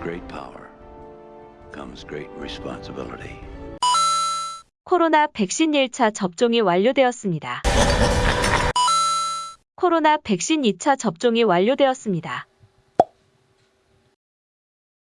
great power comes great responsibility. 코로나 백신 1차 접종이 완료되었습니다. 코로나 백신 2차 접종이 완료되었습니다.